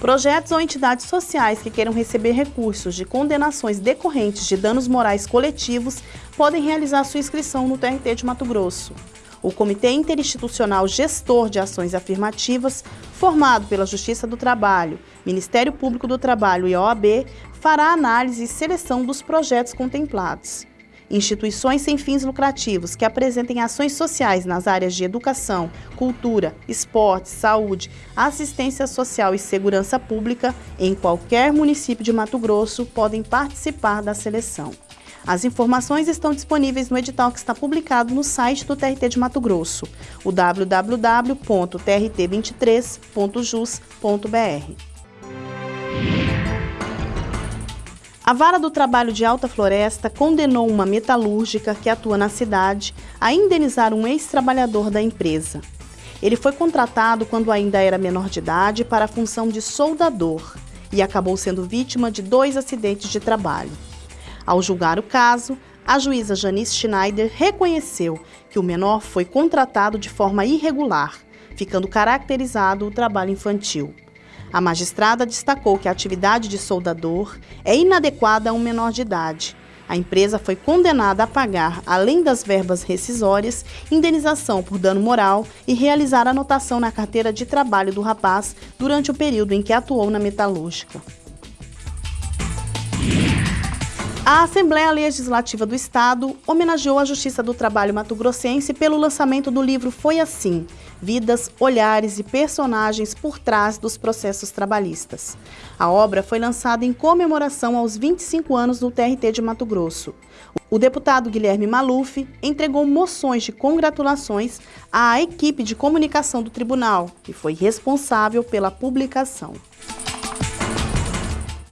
Projetos ou entidades sociais que queiram receber recursos de condenações decorrentes de danos morais coletivos podem realizar sua inscrição no TRT de Mato Grosso. O Comitê Interinstitucional Gestor de Ações Afirmativas, formado pela Justiça do Trabalho, Ministério Público do Trabalho e OAB, fará análise e seleção dos projetos contemplados. Instituições sem fins lucrativos que apresentem ações sociais nas áreas de educação, cultura, esporte, saúde, assistência social e segurança pública em qualquer município de Mato Grosso podem participar da seleção. As informações estão disponíveis no edital que está publicado no site do TRT de Mato Grosso, o www.trt23.jus.br. A Vara do Trabalho de Alta Floresta condenou uma metalúrgica que atua na cidade a indenizar um ex-trabalhador da empresa. Ele foi contratado quando ainda era menor de idade para a função de soldador e acabou sendo vítima de dois acidentes de trabalho. Ao julgar o caso, a juíza Janice Schneider reconheceu que o menor foi contratado de forma irregular, ficando caracterizado o trabalho infantil. A magistrada destacou que a atividade de soldador é inadequada a um menor de idade. A empresa foi condenada a pagar, além das verbas rescisórias, indenização por dano moral e realizar anotação na carteira de trabalho do rapaz durante o período em que atuou na metalúrgica. A Assembleia Legislativa do Estado homenageou a Justiça do Trabalho mato-grossense pelo lançamento do livro Foi Assim, Vidas, Olhares e Personagens por Trás dos Processos Trabalhistas. A obra foi lançada em comemoração aos 25 anos do TRT de Mato Grosso. O deputado Guilherme Maluf entregou moções de congratulações à equipe de comunicação do tribunal, que foi responsável pela publicação.